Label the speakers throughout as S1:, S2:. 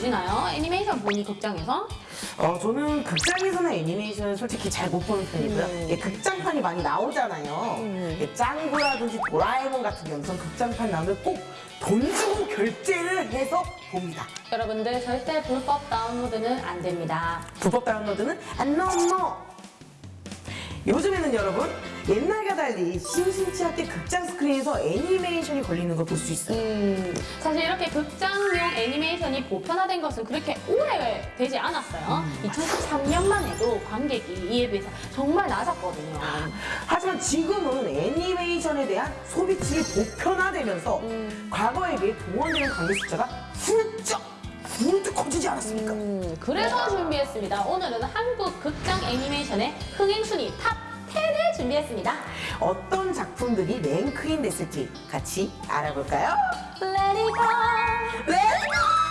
S1: 보시나요? 애니메이션 보니 극장에서?
S2: 어, 저는 극장에서는 애니메이션을 솔직히 잘 못 보는 편이고요.
S1: 음.
S2: 이게 극장판이 많이 나오잖아요.
S1: 음.
S2: 이게 짱구라든지 도라에몽 같은 경우는 극장판 나오면 꼭돈 주고 결제를 해서 봅니다.
S1: 여러분들 절대 불법 다운로드는 안 됩니다.
S2: 불법 다운로드는 안 넘어. 요즘에는 여러분 옛날과 달리 심심치 않게 극장 스크린에서 애니메이션이 걸리는 걸 볼 수 있어요.
S1: 음, 사실 이렇게 극장용 애니메이션이 보편화된 것은 그렇게 오래 되지 않았어요. 2013년만 해도 관객이 이에 비해서 정말 낮았거든요.
S2: 하지만 지금은 애니메이션에 대한 소비층이 보편화되면서
S1: 음.
S2: 과거에 비해 동원되는 관객 숫자가 훌쩍 훌쩍 커지지 않았습니까?
S1: 음, 그래서 준비했습니다. 오늘은 한국 극장 애니메이션의 흥행 순위 top 10을 준비했습니다.
S2: 어떤 작품들이 rank in 됐을지 같이 알아볼까요?
S1: Let it go.
S2: Let's go!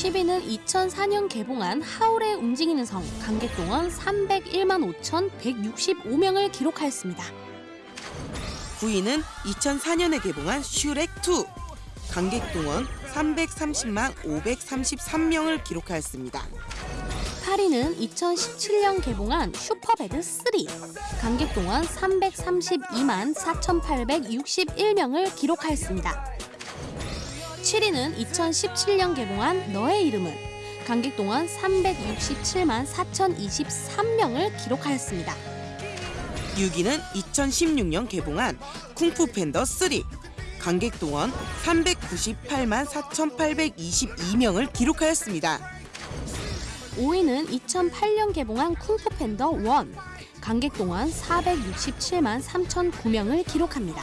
S1: 10위는 2004년 개봉한 하울의 움직이는 성 관객동원 301만 5,165명을 기록하였습니다.
S3: 9위는 2004년에 개봉한 슈렉2 관객 동원 330만 533명을 기록하였습니다.
S1: 8위는 2017년 개봉한 슈퍼배드 3 관객 동원 332만 4,861명을 기록하였습니다. 7위는 2017년 개봉한 너의 이름은 관객 동원 367만 4,023명을 기록하였습니다.
S3: 6위는 2016년 개봉한 쿵푸 팬더 3 관객 동원 398만 4,822명을 기록하였습니다.
S1: 5위는 2008년 개봉한 쿵푸 팬더 1 관객 동원 467만 3,009명을 기록합니다.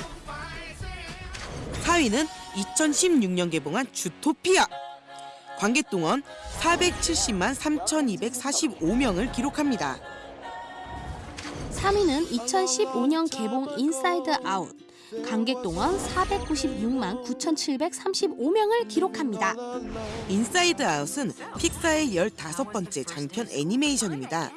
S3: 4위는 2016년 개봉한 주토피아 관객 동원 470만 3,245명을 기록합니다.
S1: 3위는 2015년 개봉 인사이드 아웃 관객 동원 496만 9,735명을 기록합니다.
S3: 인사이드 아웃은 픽사의 15번째 장편 애니메이션입니다.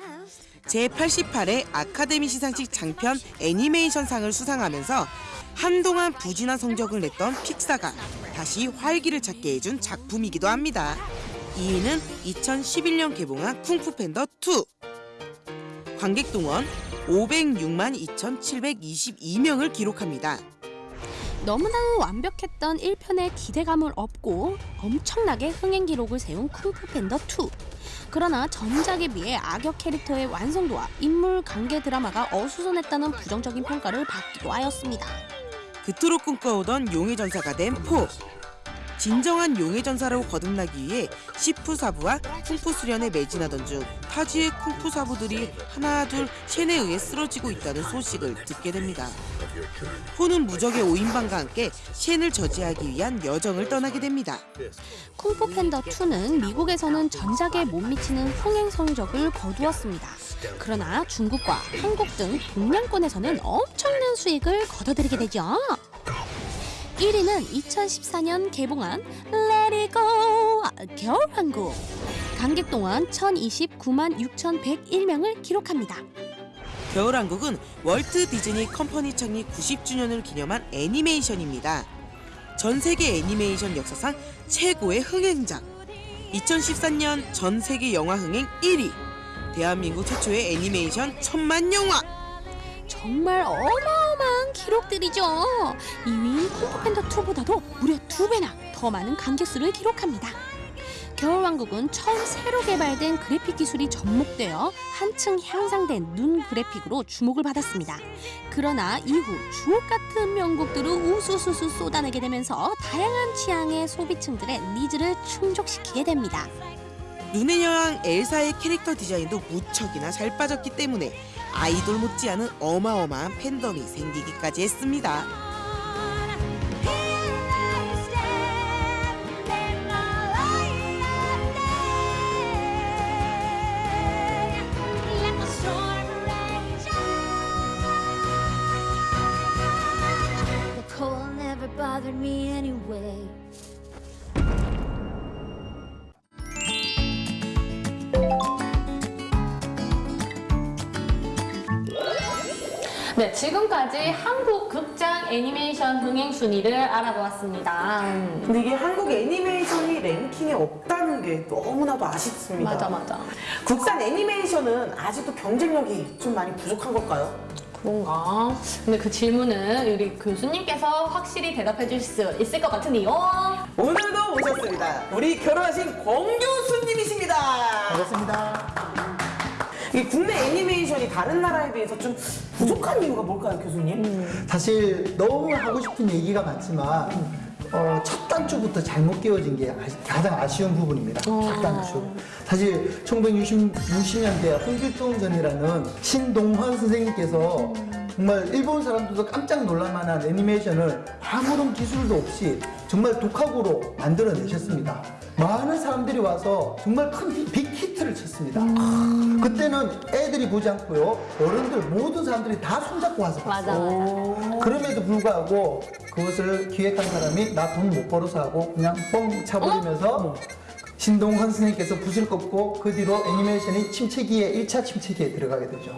S3: 제88회 아카데미 시상식 장편 애니메이션상을 수상하면서 한동안 부진한 성적을 냈던 픽사가 다시 활기를 찾게 해준 작품이기도 합니다. 2위는 2011년 개봉한 쿵푸 팬더 2. 관객 동원 506만 2,722명을 기록합니다.
S1: 너무나 완벽했던 1편의 기대감을 업고 엄청나게 흥행 기록을 세운 쿵푸 팬더 2. 그러나 전작에 비해 악역 캐릭터의 완성도와 인물 관계 드라마가 어수선했다는 부정적인 평가를 받기도 하였습니다.
S3: 그토록 꿈꿔오던 용의 전사가 된 포. 진정한 용의 전사로 거듭나기 위해 시프 사부와 쿵푸 수련에 매진하던 중 타지의 쿵푸 사부들이 하나 둘 첸에 의해 쓰러지고 있다는 소식을 듣게 됩니다. 포는 무적의 오인방과 함께 첸을 저지하기 위한 여정을 떠나게 됩니다.
S1: 쿵푸 팬더 2는 미국에서는 전작에 못 미치는 흥행 성적을 거두었습니다. 그러나 중국과 한국 등 동양권에서는 엄청난 수익을 거둬들이게 되죠. 1위는 2014년 개봉한 Let It Go 겨울왕국 관객 동안 1,029만 6,101명을 기록합니다.
S3: 겨울왕국은 월트 디즈니 컴퍼니 창립 90주년을 기념한 애니메이션입니다. 전 세계 애니메이션 역사상 최고의 흥행작. 2014년 전 세계 영화 흥행 1위. 대한민국 최초의 애니메이션 천만 영화.
S1: 정말 어마어마 한 기록들이죠. 2위 쿵푸팬더 2보다도 무려 두 배나 더 많은 관객수를 기록합니다. 겨울왕국은 처음 새로 개발된 그래픽 기술이 접목되어 한층 향상된 눈 그래픽으로 주목을 받았습니다. 그러나 이후 주옥 같은 명곡들을 우수수수 쏟아내게 되면서 다양한 취향의 소비층들의 needs를 충족시키게 됩니다.
S3: 눈의 여왕 엘사의 캐릭터 디자인도 무척이나 잘 빠졌기 때문에 아이돌 못지않은 어마어마한 팬덤이 생기기까지 했습니다.
S2: 네, 지금까지 한국 극장 애니메이션 흥행 순위를 알아보았습니다. 음,
S3: 근데 이게 한국 애니메이션이 랭킹에 없다는 게 너무나도 아쉽습니다.
S2: 맞아, 맞아.
S3: 국산 애니메이션은 아직도 경쟁력이 좀 많이 부족한 걸까요?
S2: 그런가? 근데 그 질문은 우리 교수님께서 확실히 대답해 주실 수 있을 것 같으니요.
S3: 오늘도 오셨습니다. 우리 결혼하신 권 교수님이십니다.
S4: 반갑습니다.
S3: 이 국내 애니메이션이 다른 나라에 비해서 좀 부족한 이유가 뭘까요, 교수님?
S4: 사실 너무 하고 싶은 얘기가 많지만 어, 첫 단추부터 잘못 끼워진 게 아- 가장 아쉬운 부분입니다. 첫 단추. 사실 1960년대 홍길동 전이라는 신동환 선생님께서 정말 일본 사람들도 깜짝 놀랄만한 애니메이션을 아무런 기술도 없이 정말 독학으로 만들어내셨습니다. 많은 사람들이 와서 정말 큰 히- 빅히트를 쳤습니다. 그때는 애들이 보지 않고요. 어른들 모든 사람들이 다 손잡고 와서
S2: 맞아,
S4: 봤어요.
S2: 맞아.
S4: 그럼에도 불구하고 그것을 기획한 사람이 나 돈 못 벌어서 하고 그냥 뻥 차버리면서 신동헌 선생님께서 붓을 꺾고 그 뒤로 애니메이션이 침체기에 1차 침체기에 들어가게 되죠.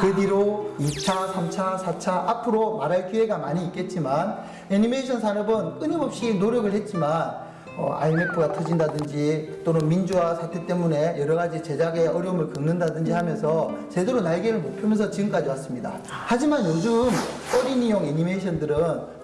S4: 그 뒤로 2차, 3차, 4차 앞으로 말할 기회가 많이 있겠지만 애니메이션 산업은 끊임없이 노력을 했지만 어, IMF가 터진다든지 또는 민주화 사태 때문에 여러 가지 제작에 어려움을 겪는다든지 하면서 제대로 날개를 못 펴면서 지금까지 왔습니다. 하지만 요즘 어린이용 애니메이션들은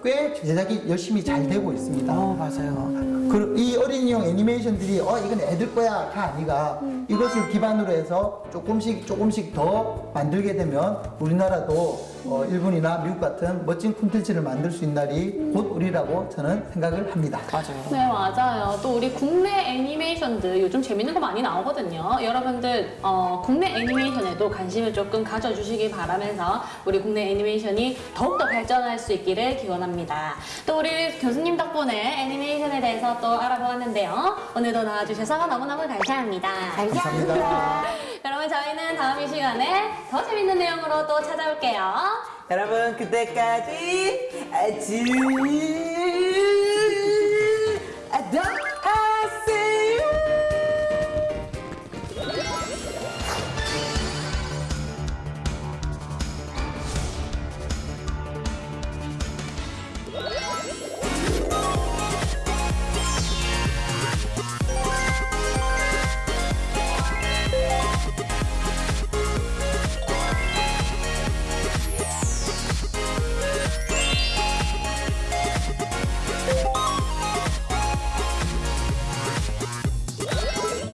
S4: 꽤 제작이 열심히 잘 되고 있습니다.
S3: 어, 맞아요.
S4: 그, 이 어린이용 애니메이션들이 어 이건 애들 거야 가 아니라 이것을 기반으로 해서 조금씩 조금씩 더 만들게 되면 우리나라도 어, 일본이나 미국 같은 멋진 콘텐츠를 만들 수 있는 날이 곧 우리라고 저는 생각을 합니다.
S3: 맞아요.
S2: 네, 맞아요. 또 우리 국내 애니메이션들 요즘 재밌는 거 많이 나오거든요. 여러분들, 어, 국내 애니메이션에도 관심을 조금 가져주시기 바라면서 우리 국내 애니메이션이 더욱더 발전할 수 있기를 기원합니다. 또 우리 교수님 덕분에 애니메이션에 대해서 또 알아보았는데요. 오늘도 나와주셔서 너무너무 감사합니다.
S4: 감사합니다.
S2: 여러분, 저희는 다음 이 시간에 더 재밌는 내용으로 또 찾아올게요.
S3: 여러분, 그때까지 아주